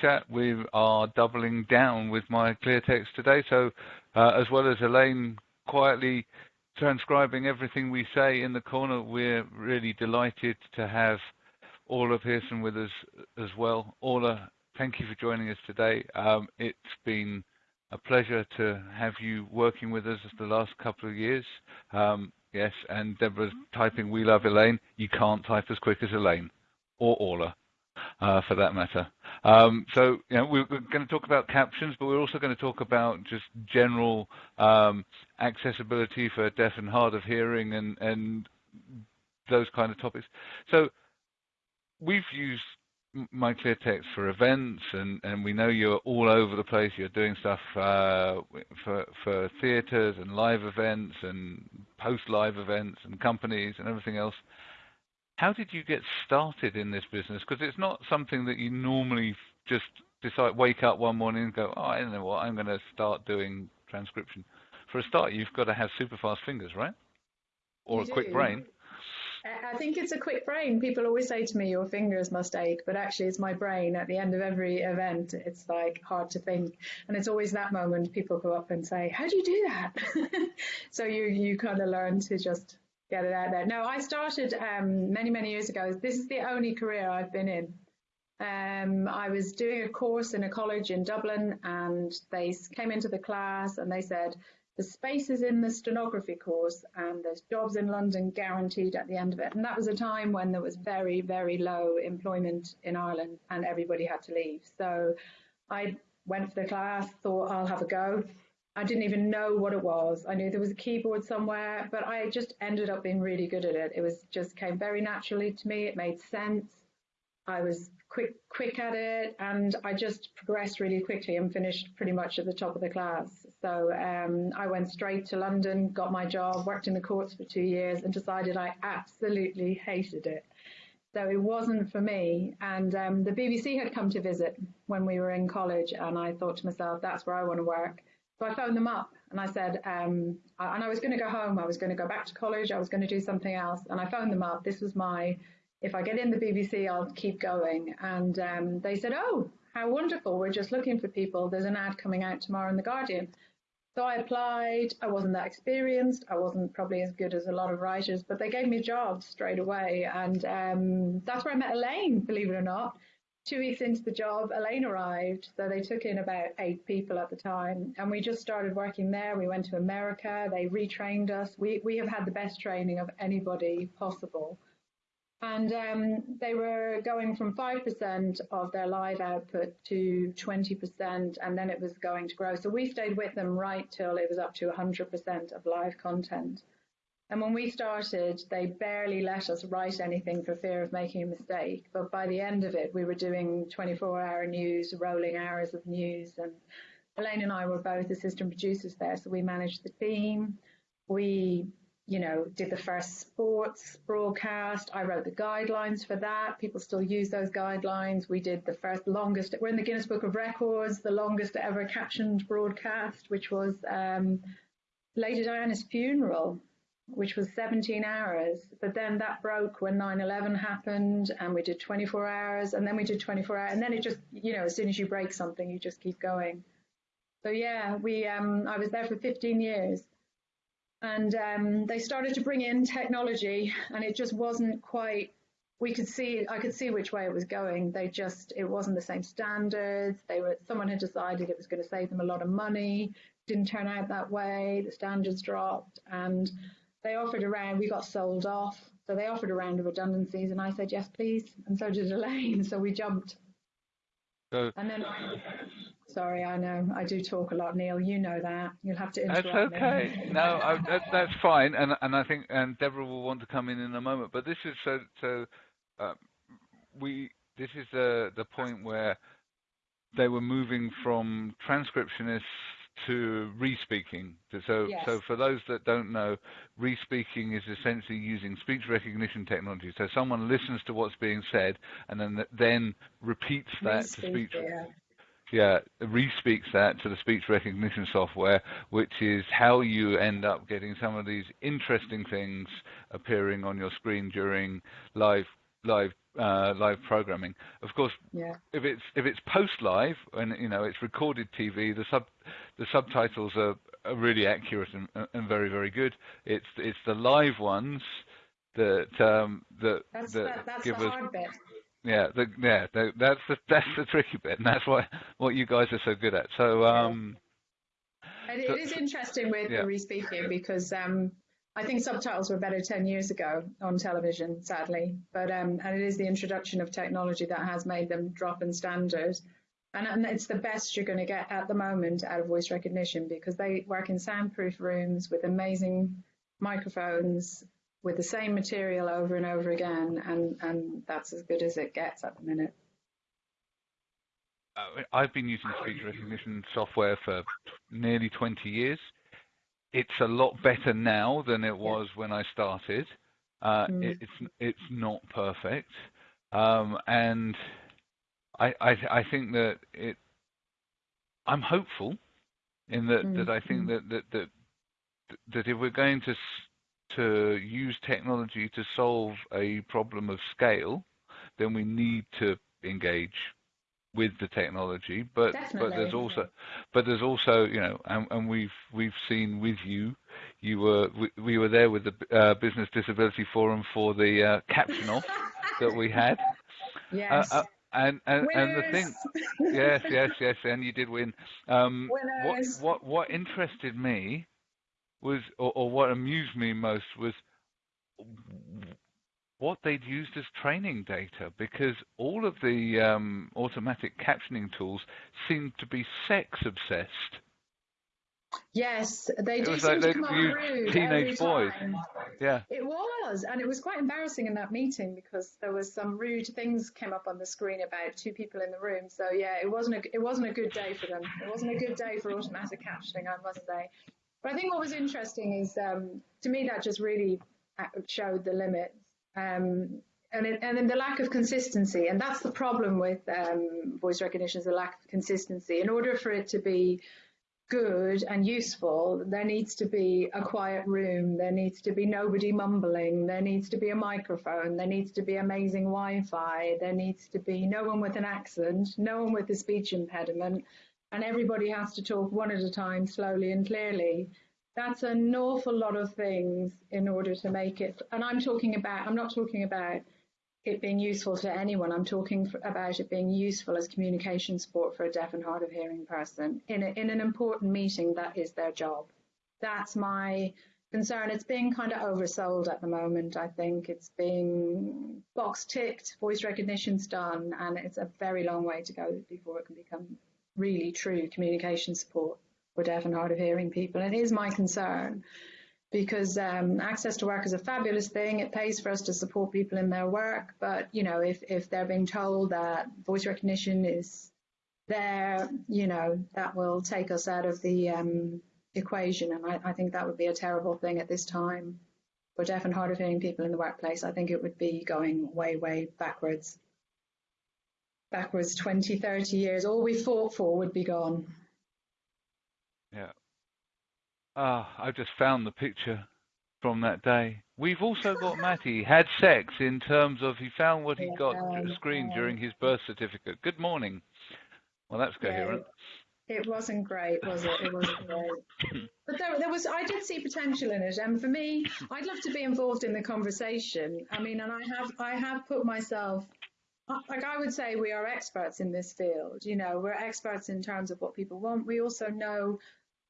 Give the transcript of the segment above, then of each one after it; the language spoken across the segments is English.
chat, we are doubling down with my clear text today. So uh, as well as Elaine quietly transcribing everything we say in the corner, we're really delighted to have Orla Pearson with us as well. Orla, thank you for joining us today. Um, it's been a pleasure to have you working with us the last couple of years. Um, yes, and Deborah's typing "We love Elaine." You can't type as quick as Elaine or Orla uh, for that matter. Um, so you know, we're going to talk about captions, but we're also going to talk about just general um, accessibility for deaf and hard of hearing and, and those kind of topics. So we've used my clear text for events and, and we know you're all over the place you're doing stuff uh, for for theaters and live events and post live events and companies and everything else how did you get started in this business? Because it's not something that you normally just decide, wake up one morning and go, oh, I don't know what, I'm going to start doing transcription. For a start, you've got to have super fast fingers, right? Or you a do. quick brain. I think it's a quick brain. People always say to me, your fingers must ache, but actually it's my brain. At the end of every event, it's like hard to think. And it's always that moment people go up and say, how do you do that? so you, you kind of learn to just get it out there. No, I started um, many, many years ago. This is the only career I've been in. Um, I was doing a course in a college in Dublin, and they came into the class and they said, the spaces in the stenography course and there's jobs in London guaranteed at the end of it. And that was a time when there was very, very low employment in Ireland and everybody had to leave. So I went for the class, thought I'll have a go. I didn't even know what it was. I knew there was a keyboard somewhere, but I just ended up being really good at it. It was just came very naturally to me. It made sense. I was quick quick at it, and I just progressed really quickly and finished pretty much at the top of the class. So um, I went straight to London, got my job, worked in the courts for two years, and decided I absolutely hated it. So it wasn't for me. And um, the BBC had come to visit when we were in college, and I thought to myself, that's where I want to work. So I phoned them up and I said, um, and I was going to go home. I was going to go back to college. I was going to do something else. And I phoned them up. This was my, if I get in the BBC, I'll keep going. And um, they said, oh, how wonderful. We're just looking for people. There's an ad coming out tomorrow in The Guardian. So I applied. I wasn't that experienced. I wasn't probably as good as a lot of writers, but they gave me a job straight away. And um, that's where I met Elaine, believe it or not two weeks into the job, Elaine arrived. So they took in about eight people at the time. And we just started working there. We went to America. They retrained us. We, we have had the best training of anybody possible. And um, they were going from 5% of their live output to 20%, and then it was going to grow. So we stayed with them right till it was up to 100% of live content. And when we started, they barely let us write anything for fear of making a mistake. But by the end of it, we were doing 24 hour news, rolling hours of news. And Elaine and I were both assistant producers there. So we managed the team. We, you know, did the first sports broadcast. I wrote the guidelines for that. People still use those guidelines. We did the first longest, we're in the Guinness Book of Records, the longest ever captioned broadcast, which was um, Lady Diana's funeral which was 17 hours. But then that broke when 9 11 happened, and we did 24 hours, and then we did 24 hours. And then it just, you know, as soon as you break something, you just keep going. So, yeah, we, um, I was there for 15 years. And um, they started to bring in technology, and it just wasn't quite. We could see, I could see which way it was going. They just, it wasn't the same standards. They were, someone had decided it was going to save them a lot of money. Didn't turn out that way. The standards dropped, and they offered a round, we got sold off. So they offered a round of redundancies, and I said, yes, please. And so did Elaine. So we jumped. So, and then, sorry, I know I do talk a lot, Neil. You know that. You'll have to interrupt That's okay. Me. no, I, that, that's fine. And and I think and Deborah will want to come in in a moment. But this is so so. Uh, we this is the the point where they were moving from transcriptionists to re-speaking. So, yes. so for those that don't know, re-speaking is essentially using speech recognition technology. So someone listens to what's being said and then then repeats that to speech. Yeah. Yeah, re-speaks that to the speech recognition software, which is how you end up getting some of these interesting things appearing on your screen during live live uh, live programming. Of course, Yeah. if it's if it's post live and you know it's recorded TV, the sub the subtitles are, are really accurate and, and very very good. It's it's the live ones that um, that That's that that's give the us hard bit. yeah the, yeah the, that's the that's the tricky bit, and that's what what you guys are so good at. So um, And So- it is interesting with yeah. the respeaking because um, I think subtitles were better 10 years ago on television, sadly. But um, and it is the introduction of technology that has made them drop in standard. And, and it's the best you're going to get at the moment out of voice recognition because they work in soundproof rooms with amazing microphones with the same material over and over again. And, and that's as good as it gets at the minute. uh, I've been using speech recognition software for nearly 20 years. It's a lot better now than it was when I started. Uh, Mm. it, it's it's not perfect, um, and I, I I think that it. I'm hopeful in that Mm, that I think mm. that, that that that if we're going to to use technology to solve a problem of scale, then we need to engage with the technology. But but there's also but there's also you know and, and we've we've seen with you you were we, we were there with the uh, business disability forum for the uh, caption off that we had uh, Yes. uh, and and and the thing yes yes yes and you did win um what what what interested me was or, or what amused me most was what they'd used as training data because all of the um, automatic captioning tools seemed to be sex obsessed. Yes, they It do seem like to come up used rude teenage boys. time. Yeah, It was, and it was quite embarrassing in that meeting because there was some rude things came up on the screen about two people in the room. So yeah, it wasn't a it wasn't a good day for them. It wasn't a good day for automatic captioning, I must say. But I think what was interesting is um, to me that just really uh, showed the limits. Um, and, it, and then the lack of consistency, and that's the problem with um, voice recognition is the lack of consistency. In order for it to be good and useful, there needs to be a quiet room, there needs to be nobody mumbling, there needs to be a microphone, there needs to be amazing Wi Fi, there needs to be no one with an accent, no one with a speech impediment, and everybody has to talk one at a time, slowly and clearly. That's an awful lot of things in order to make it. And I'm talking about, I'm not talking about it being useful to anyone. I'm talking f about it being useful as communication support for a deaf and hard of hearing person. In, a, in an important meeting, that is their job. That's my concern. It's being kind of oversold at the moment, I think. It's being box ticked, voice recognition's done, and it's a very long way to go before it can become really true communication support for deaf and hard of hearing people. It is my concern because um, access to work is a fabulous thing. It pays for us to support people in their work. But, you know, if, if they're being told that voice recognition is there, you know, that will take us out of the um, equation. And I, I think that would be a terrible thing at this time for deaf and hard of hearing people in the workplace. I think it would be going way, way backwards. Backwards 20, 30 years. All we fought for would be gone. Yeah. Ah, I've just found the picture from that day. We've also got Matty had sex in terms of he found what he got Yeah, screened yeah. during his birth certificate. Good morning. Well, that's Yeah, coherent. It wasn't great, was it? It wasn't great. But there, there was, I did see potential in it, and for me, I'd love to be involved in the conversation. I mean, and I have, I have put myself, like I would say, we are experts in this field. You know, we're experts in terms of what people want. We also know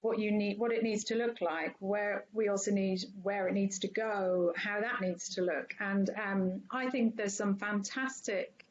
what you need, what it needs to look like. Where we also need where it needs to go, how that needs to look. And um, I think there's some fantastic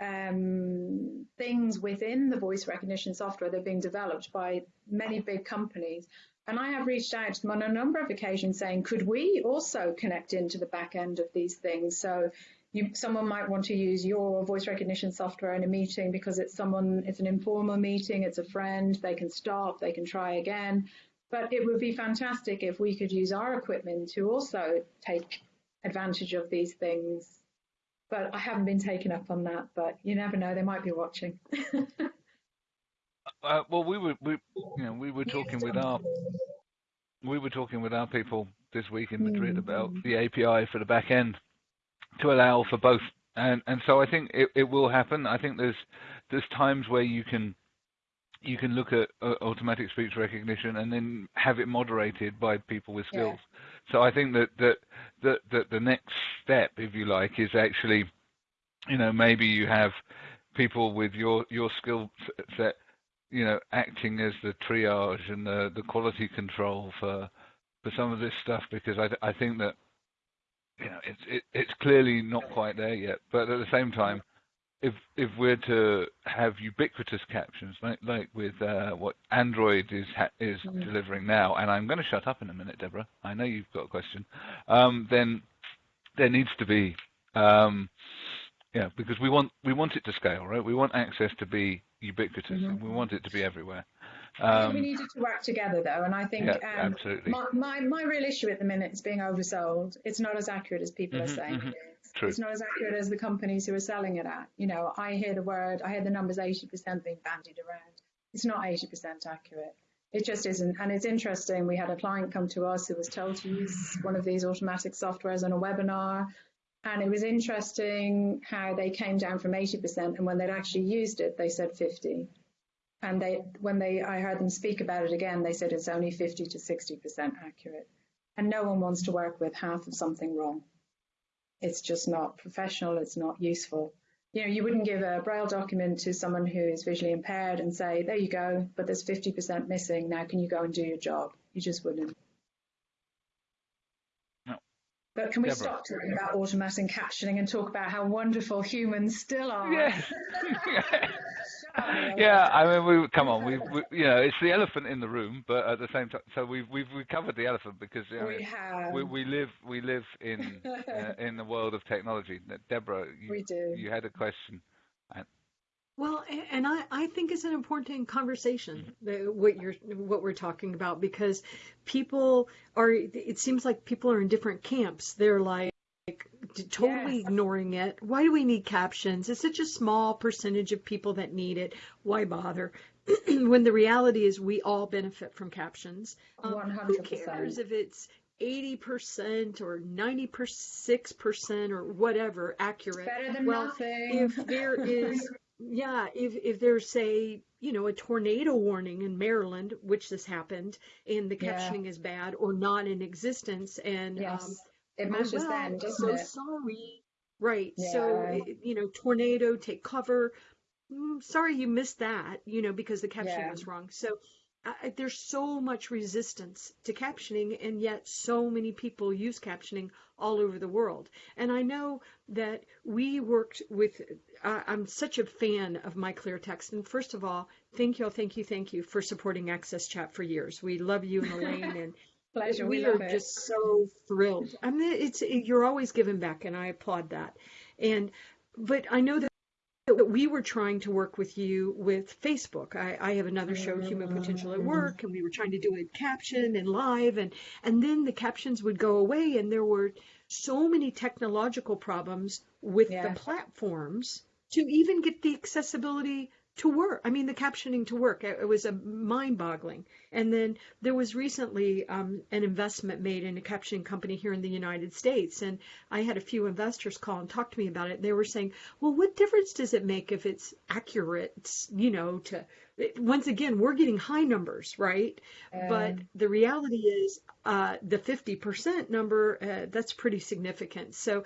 um, things within the voice recognition software that are being developed by many big companies. And I have reached out to them on a number of occasions saying, could we also connect into the back end of these things? So you, someone might want to use your voice recognition software in a meeting because it's someone, it's an informal meeting, it's a friend, they can stop, they can try again. But it would be fantastic if we could use our equipment to also take advantage of these things but I haven't been taken up on that. But you never know; they might be watching. Uh, well, we were, we, you know, we were talking with our, we were talking with our people this week in Madrid about Mm. the API for the back end to allow for both and and so I think it, it will happen. I think there's there's times where you can you can look at uh, automatic speech recognition and then have it moderated by people with skills. Yeah. So I think that, that that that the next step, if you like, is actually, you know, maybe you have people with your your skill set, you know, acting as the triage and the the quality control for for some of this stuff because I I think that you know it's it, it's clearly not quite there yet, but at the same time if if we're to have ubiquitous captions like like with uh, what Android is is mm-hmm. delivering now, and I'm going to shut up in a minute, Deborah. I know you've got a question. Um, then there needs to be, um, yeah, because we want we want it to scale, right? We want access to be ubiquitous, mm-hmm. and we want it to be everywhere. Um, we needed to work together, though, and I think yeah, um, absolutely. My, my, my real issue at the minute is being oversold. It's not as accurate as people mm-hmm, are saying. Mm-hmm. True. It's not as accurate as the companies who are selling it at. You know, I hear the word, I hear the numbers 80% being bandied around. It's not 80% accurate. It just isn't. And it's interesting. We had a client come to us who was told to use one of these automatic softwares on a webinar. And it was interesting how they came down from 80%. And when they'd actually used it, they said 50. And they, when they, I heard them speak about it again, they said it's only 50 to 60% accurate. And no one wants to work with half of something wrong it's just not professional, it's not useful. You know, you wouldn't give a braille document to someone who is visually impaired and say, there you go, but there's 50% missing. Now can you go and do your job? You just wouldn't. No. But can we Deborah. stop talking about automatic captioning and talk about how wonderful humans still are? Yeah. yeah, I mean, we come on, we, we, you know, it's the elephant in the room, but at the same time, so we've we've we covered the elephant because you know, we have we, we live we live in uh, in the world of technology. Deborah, you, we do. You had a question. Well, and I, I think it's an important conversation mm-hmm. what you're what we're talking about because people are it seems like people are in different camps. They're like totally yes. ignoring it. Why do we need captions? It's such a small percentage of people that need it. Why bother? when the reality is we all benefit from captions. Um, who cares if it's 80% or 96% or whatever accurate? Better than well, nothing. if there is, yeah, if, if there's, say, you know, a tornado warning in Maryland, which this happened, and the captioning yeah. is bad or not in existence, and yes. um, it matches oh, well, then, doesn't so it? sorry. Right. Yeah. So, you know, tornado, take cover. Mm, sorry you missed that, you know, because the caption yeah. was wrong. So uh, there's so much resistance to captioning, and yet so many people use captioning all over the world. And I know that we worked with, uh, I'm such a fan of My Clear Text. And first of all, thank you, thank you, thank you for supporting Access Chat for years. We love you and Elaine and Pleasure. We, we are just so thrilled. I mean, it's you're always giving back, and I applaud that. And but I know that that we were trying to work with you with Facebook. I, I, have another show, Human Potential at mm-hmm. Work, and we were trying to do it caption and live, and and then the captions would go away, and there were so many technological problems with yeah. the platforms to even get the accessibility to work. I mean, the captioning to work. It, was a mind-boggling. And then there was recently um, an investment made in a captioning company here in the United States, and I had a few investors call and talk to me about it. They were saying, "Well, what difference does it make if it's accurate? You know, to once again, we're getting high numbers, right? Um, but the reality is uh, the 50% number, uh, that's pretty significant. So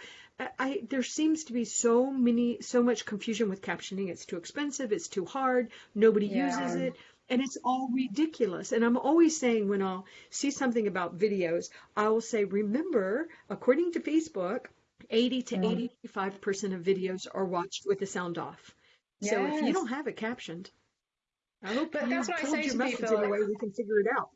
I, there seems to be so many, so much confusion with captioning. It's too expensive. It's too hard. Nobody yeah. uses it. And it's all ridiculous. And I'm always saying when I'll see something about videos, I will say, remember, according to Facebook, 80 to mm-hmm. 85% of videos are watched with the sound off. Yes. So if you don't have it captioned, I hope but that's what I say to people. In a way we can figure it out.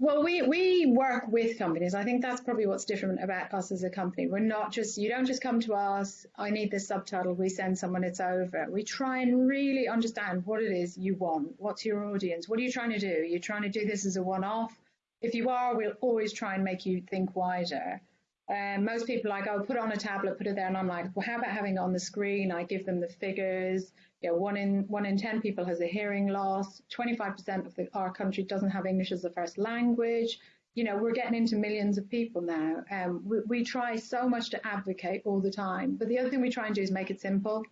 Well, we, we work with companies. I think that's probably what's different about us as a company. We're not just, you don't just come to us, I need this subtitle, we send someone, it's over. We try and really understand what it is you want. What's your audience? What are you trying to do? You're trying to do this as a one off? If you are, we'll always try and make you think wider. Um, most people are like, oh, put it on a tablet, put it there. And I'm like, well, how about having it on the screen? I give them the figures you know, one in one in ten people has a hearing loss. 25% of the, our country doesn't have English as a first language. you know, we're getting into millions of people now. Um, we, we try so much to advocate all the time, but the other thing we try and do is make it simple.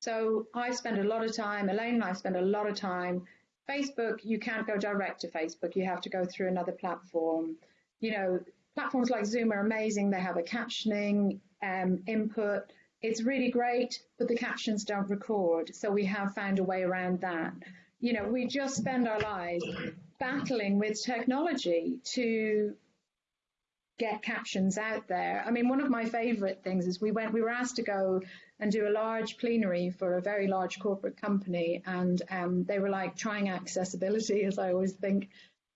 So I spend a lot of time, Elaine and I spend a lot of time. Facebook, you can't go direct to Facebook. You have to go through another platform. You know, platforms like Zoom are amazing. They have a captioning um, input. It's really great, but the captions don't record. So we have found a way around that. You know, we just spend our lives battling with technology to get captions out there. I mean, one of my favorite things is we went, we were asked to go and do a large plenary for a very large corporate company, and um, they were like trying accessibility, as I always think.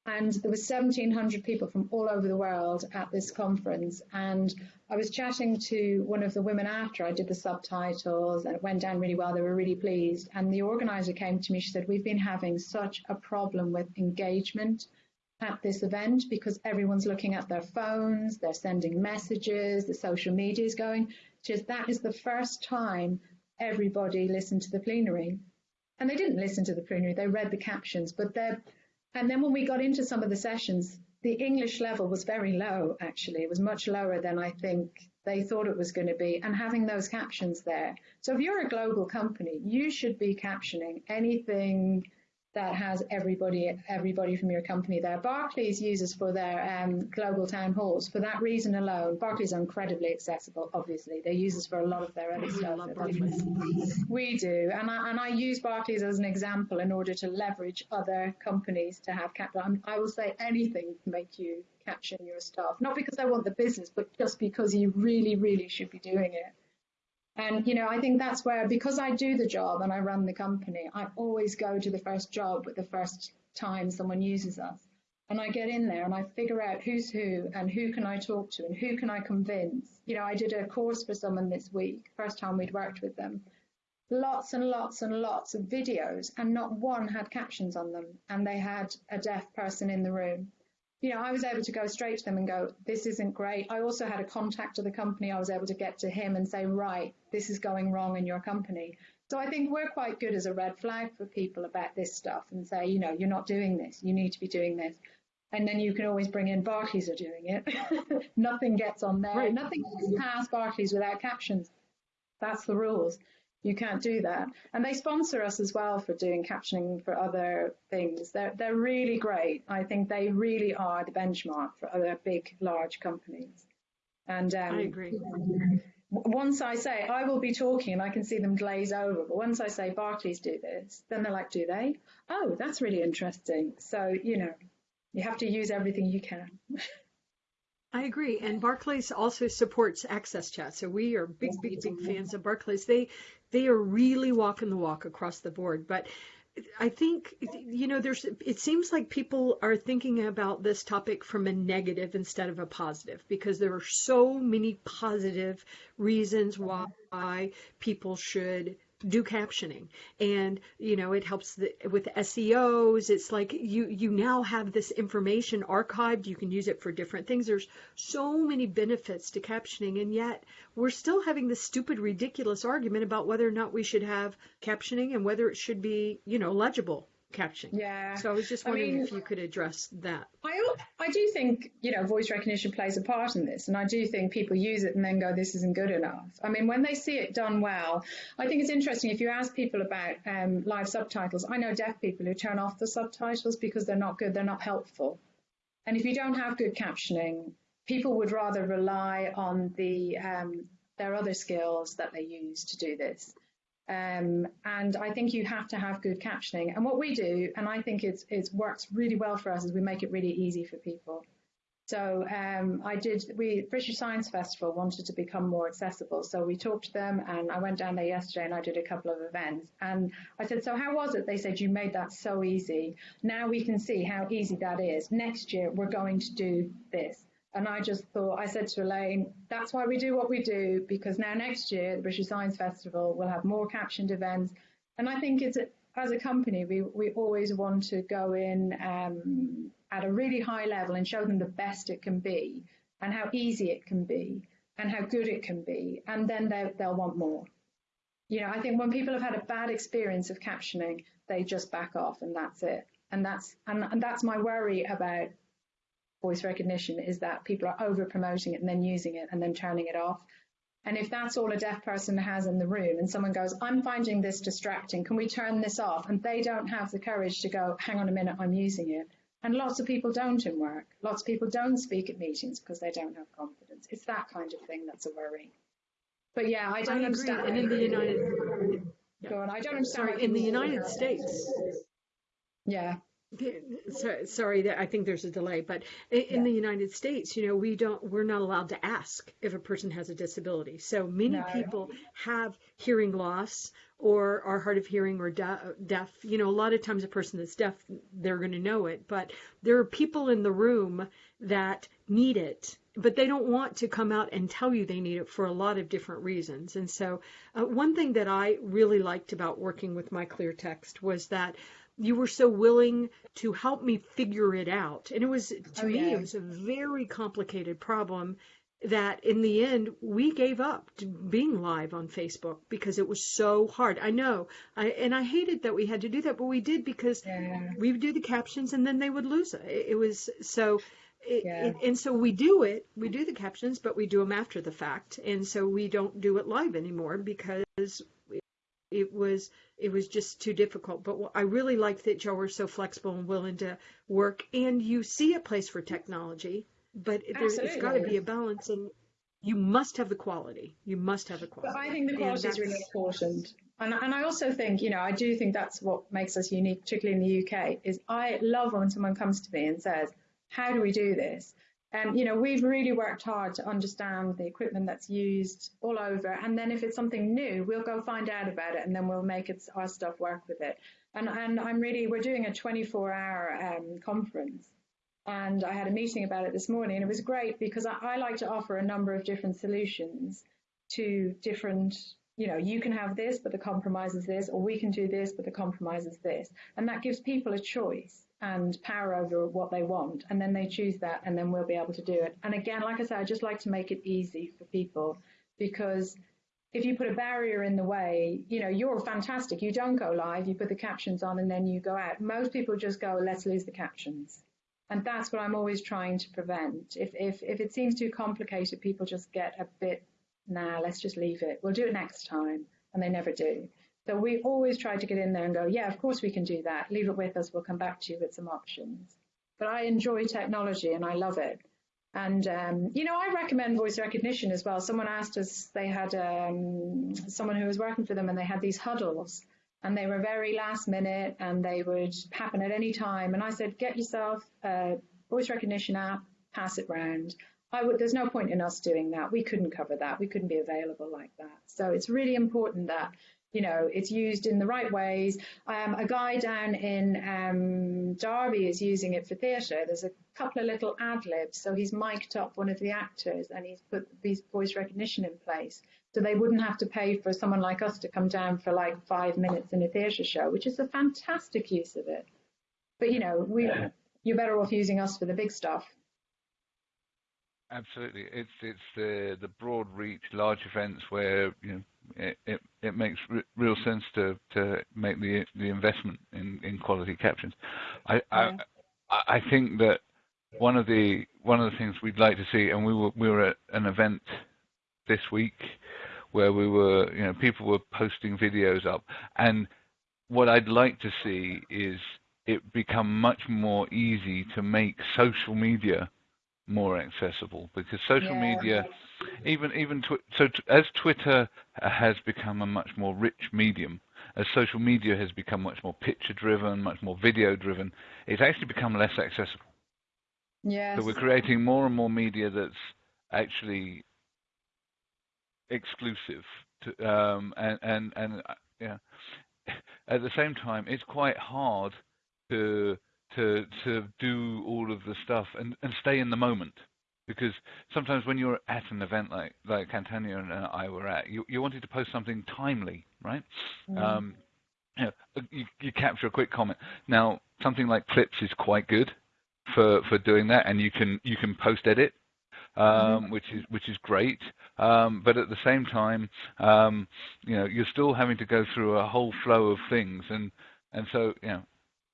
And there were 1,700 people from all over the world at this conference, and I was chatting to one of the women after I did the subtitles and it went down really well. They were really pleased. And the organizer came to me. She said, We've been having such a problem with engagement at this event because everyone's looking at their phones, they're sending messages, the social media is going. She said, That is the first time everybody listened to the plenary. And they didn't listen to the plenary, they read the captions. But they're, and then when we got into some of the sessions, the English level was very low, actually. It was much lower than I think they thought it was going to be, and having those captions there. So if you're a global company, you should be captioning anything that has everybody everybody from your company there. Barclays uses for their um, global town halls. For that reason alone, Barclays are incredibly accessible. Obviously, they use us for a lot of their other stuff. We do, and I, and I use Barclays as an example in order to leverage other companies to have cap. I will say anything to make you caption your staff, not because I want the business, but just because you really, really should be doing it. And, you know, I think that's where, because I do the job and I run the company, I always go to the first job with the first time someone uses us. And I get in there and I figure out who's who and who can I talk to and who can I convince. You know, I did a course for someone this week, first time we'd worked with them. Lots and lots and lots of videos, and not one had captions on them. And they had a deaf person in the room you know, I was able to go straight to them and go, this isn't great. I also had a contact of the company. I was able to get to him and say, right, this is going wrong in your company. So I think we're quite good as a red flag for people about this stuff and say, you know, you're not doing this. You need to be doing this. And then you can always bring in Barclays are doing it. Nothing gets on there. Right. Nothing gets past Barclays without captions. That's the rules you can't do that. And they sponsor us as well for doing captioning for other things. They're, they're really great. I think they really are the benchmark for other big, large companies. And um, I agree. Once I say I will be talking and I can see them glaze over, but once I say Barclays do this, then they're like, do they? Oh, that's really interesting. So, you know, you have to use everything you can. I agree. And Barclays also supports Access Chat. So we are big, big, big fans of Barclays. They they are really walking the walk across the board. But I think you know there's it seems like people are thinking about this topic from a negative instead of a positive because there are so many positive reasons uh-huh. why people should do captioning. And you know it helps the, with SEOs it's like you you now have this information archived. You can use it for different things. There's so many benefits to captioning. And yet we're still having this stupid ridiculous argument about whether or not we should have captioning and whether it should be you know legible caption. Yeah. So I was just wondering I mean, if you could address that. I I do think you know voice recognition plays a part in this, and I do think people use it and then go, "This isn't good enough." I mean, when they see it done well, I think it's interesting. If you ask people about um, live subtitles, I know deaf people who turn off the subtitles because they're not good, they're not helpful, and if you don't have good captioning, people would rather rely on the um, their other skills that they use to do this. Um, and I think you have to have good captioning. And what we do, and I think it's, it works really well for us, is we make it really easy for people. So um, I did. We British Science Festival wanted to become more accessible, so we talked to them, and I went down there yesterday and I did a couple of events. And I said, "So how was it?" They said, "You made that so easy. Now we can see how easy that is. Next year we're going to do this." And I just thought, I said to Elaine, that's why we do what we do, because now next year, the British Science Festival will have more captioned events. And I think it's, as a company, we, we always want to go in um, at a really high level and show them the best it can be and how easy it can be and how good it can be. And then they'll want more. You know, I think when people have had a bad experience of captioning, they just back off and that's it. And that's, and, and that's my worry about voice recognition is that people are over promoting it and then using it and then turning it off. And if that's all a deaf person has in the room and someone goes, I'm finding this distracting, can we turn this off? And they don't have the courage to go, hang on a minute, I'm using it. And lots of people don't in work. Lots of people don't speak at meetings because they don't have confidence. It's that kind of thing that's a worry. But yeah, I don't I agree. understand. And in the United, Go on. I don't understand. sorry, in the United States, Yeah. so- sorry that I think there's a delay, but in Yeah. the United States, you know, we don't, we're not allowed to ask if a person has a disability. So many No. people have hearing loss or are hard of hearing or de- deaf. You know, a lot of times a person that's deaf, they're going to know it, but there are people in the room that need it. But they don't want to come out and tell you they need it for a lot of different reasons. And so, uh, one thing that I really liked about working with my clear text was that you were so willing to help me figure it out. And it was, to Oh, me, yeah. it was a very complicated problem that in the end we gave up to being live on Facebook because it was so hard. I know, I, and I hated that we had to do that, but we did because Yeah. we would do the captions and then they would lose it. It, it was so. It, Yeah. it, and so we do it, we do the captions, but we do them after the fact. And so we don't do it live anymore because it was it was just too difficult. But I really liked that y'all were so flexible and willing to work. And you see a place for technology, but there's it's got to be a balance, and you must have the quality. You must have the But quality. I think the quality is really important. And, and I also think, you know, I do think that's what makes us unique, particularly in the UK, is I love when someone comes to me and says, how do we do this? And, you know, we've really worked hard to understand the equipment that's used all over. And then if it's something new, we'll go find out about it and then we'll make it, our stuff work with it. And, and I'm really, we're doing a 24 hour um, conference. And I had a meeting about it this morning, and it was great because I, I like to offer a number of different solutions to different, you know, you can have this, but the compromise is this, or we can do this, but the compromise is this. And that gives people a choice and power over what they want. And then they choose that, and then we'll be able to do it. And again, like I said, I just like to make it easy for people because if you put a barrier in the way, you know, you're fantastic. You don't go live, you put the captions on, and then you go out. Most people just go, let's lose the captions. And that's what I'm always trying to prevent. If, if, if it seems too complicated, people just get a bit, nah, let's just leave it. We'll do it next time. And they never do. So we always try to get in there and go, yeah, of course we can do that. Leave it with us. We'll come back to you with some options. But I enjoy technology and I love it. And, um, you know, I recommend voice recognition as well. Someone asked us, they had um, someone who was working for them and they had these huddles and they were very last minute and they would happen at any time. And I said, get yourself a voice recognition app, pass it round. I would, there's no point in us doing that. We couldn't cover that. We couldn't be available like that. So it's really important that, you know, it's used in the right ways. Um, a guy down in um, Derby is using it for theatre. There's a couple of little ad libs. So he's mic'd up one of the actors and he's put these voice recognition in place so they wouldn't have to pay for someone like us to come down for like five minutes in a theatre show, which is a fantastic use of it. But you know, we you're better off using us for the big stuff. Absolutely, it's it's the the broad reach, large events where you know it it, it makes r- real sense to to make the the investment in in quality captions. I Yeah. I I think that one of the one of the things we'd like to see, and we were we were at an event this week where we were you know people were posting videos up, and what I'd like to see is it become much more easy to make social media more accessible because social Yeah. media even even tw- so t- as twitter has become a much more rich medium as social media has become much more picture driven much more video driven it's actually become less accessible Yes. so we're creating more and more media that's actually exclusive to um and and and uh, yeah at the same time it's quite hard to to to do all of the stuff and and stay in the moment because sometimes when you're at an event like like Cantania and I were at you you wanted to post something timely right Mm. um you, know, you you capture a quick comment now something like clips is quite good for for doing that and you can you can post edit um, which is which is great. Um, but at the same time, um, you know, you're still having to go through a whole flow of things, and and so you know,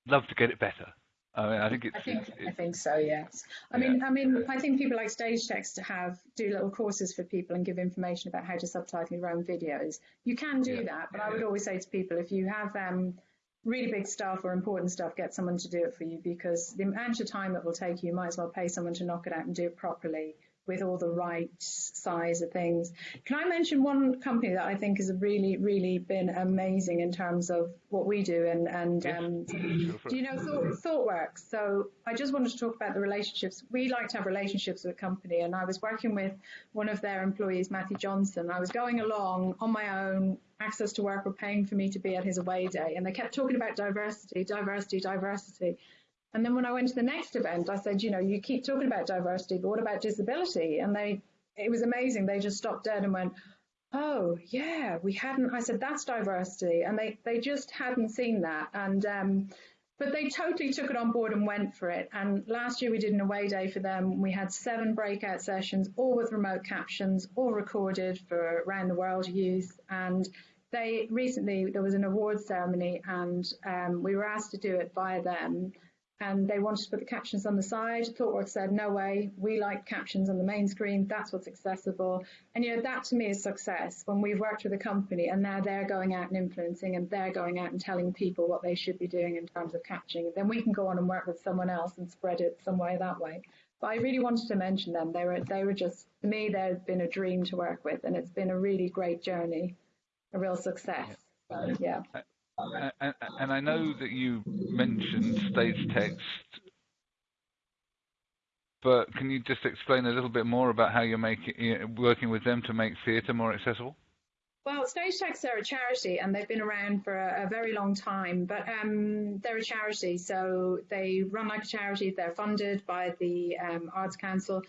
love to get it better. I mean, I think it's. I think it's, I think so. Yes. I Yeah. mean, I mean, I think people like Stage Text to have do little courses for people and give information about how to subtitle your own videos. You can do Yeah. that, but I would always say to people if you have um, really big stuff or important stuff, get someone to do it for you because the amount of time it will take you, you might as well pay someone to knock it out and do it properly with all the right size of things. Can I mention one company that I think has really, really been amazing in terms of what we do and and Yes. um, do you know Thought, ThoughtWorks? So I just wanted to talk about the relationships. We like to have relationships with a company, and I was working with one of their employees, Matthew Johnson. I was going along on my own. Access to work were paying for me to be at his away day, and they kept talking about diversity, diversity, diversity. And then when I went to the next event, I said, you know, you keep talking about diversity, but what about disability? And they, it was amazing. They just stopped dead and went, oh yeah, we hadn't. I said that's diversity, and they they just hadn't seen that. And um, but they totally took it on board and went for it. And last year we did an away day for them. We had seven breakout sessions, all with remote captions, all recorded for around the world youth. And they recently there was an awards ceremony, and um, we were asked to do it via them. And they wanted to put the captions on the side. ThoughtWorks said, no way, we like captions on the main screen. That's what's accessible. And you know, that to me is success when we've worked with a company and now they're going out and influencing and they're going out and telling people what they should be doing in terms of captioning. Then we can go on and work with someone else and spread it some way that way. But I really wanted to mention them. They were they were just to me they've been a dream to work with and it's been a really great journey, a real success. So, yeah. And, and, I know that you mentioned stage text, but can you just explain a little bit more about how you're making working with them to make theatre more accessible? Well, Stage Text are a charity and they've been around for a, a very long time, but um, they're a charity, so they run like a charity. They're funded by the um, Arts Council.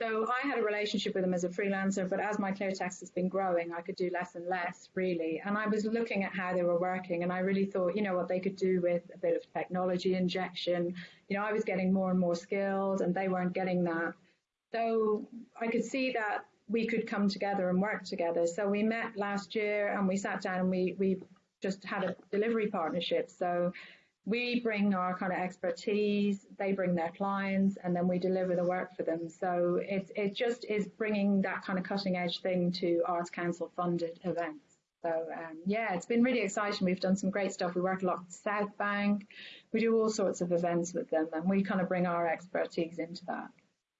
So I had a relationship with them as a freelancer, but as my clear text has been growing, I could do less and less really. And I was looking at how they were working, and I really thought, you know, what they could do with a bit of technology injection. You know, I was getting more and more skilled, and they weren't getting that. So I could see that we could come together and work together. So we met last year, and we sat down and we we just had a delivery partnership. So we bring our kind of expertise, they bring their clients, and then we deliver the work for them. So it, it just is bringing that kind of cutting edge thing to Arts Council funded events. So um, yeah, it's been really exciting. We've done some great stuff. We work a lot with South Bank. We do all sorts of events with them, and we kind of bring our expertise into that.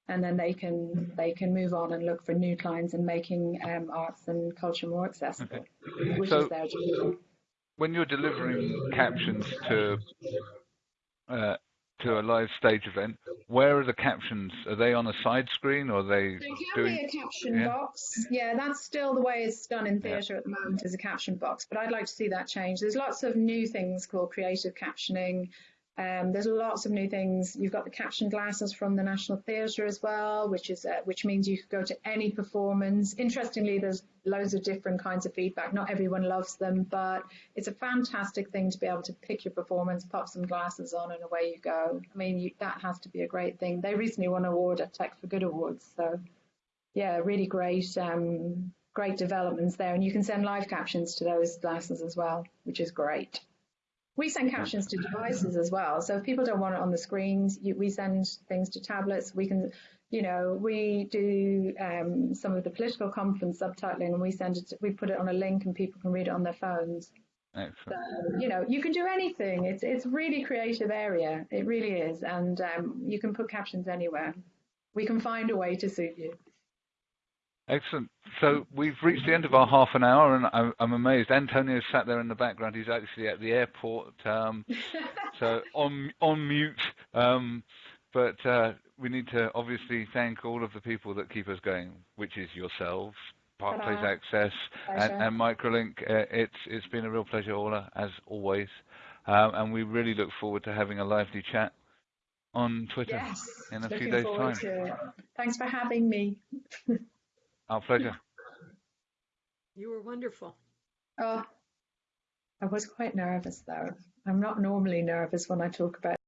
And then they can they can move on and look for new clients and making um, arts and culture more accessible, which So- is their job. When you're delivering captions to uh, to a live stage event, where are the captions? Are they on a side screen or are they There can doing? be a caption yeah. box. Yeah, that's still the way it's done in Yeah. theatre at the moment is a caption box, but I'd like to see that change. There's lots of new things called creative captioning. Um, there's lots of new things. You've got the caption glasses from the National Theatre as well, which is uh, which means you could go to any performance. Interestingly, there's loads of different kinds of feedback. Not everyone loves them, but it's a fantastic thing to be able to pick your performance, pop some glasses on, and away you go. I mean, you, that has to be a great thing. They recently won an award at Tech for Good Awards, so yeah, really great, um, great developments there. And you can send live captions to those glasses as well, which is great. We send captions to devices as well. So if people don't want it on the screens, you, we send things to tablets. We can, you know, we do um, some of the political conference subtitling, and we send it. To, we put it on a link, and people can read it on their phones. Excellent. So, you know, you can do anything. It's it's really creative area. It really is, and um, you can put captions anywhere. We can find a way to suit you. Excellent. So we've reached the end of our half an hour, and I'm, I'm amazed. Antonio sat there in the background. He's actually at the airport, um, so on on mute. Um, but uh, we need to obviously thank all of the people that keep us going, which is yourselves, Barclays Access, and, Pleasure. and Microlink. Uh, it's it's been a real pleasure, Orla, as always. Um, and we really look forward to having a lively chat on Twitter Yes. in a few days' time. Thanks for having me. Our pleasure. You were wonderful. Oh, I was quite nervous though. I'm not normally nervous when I talk about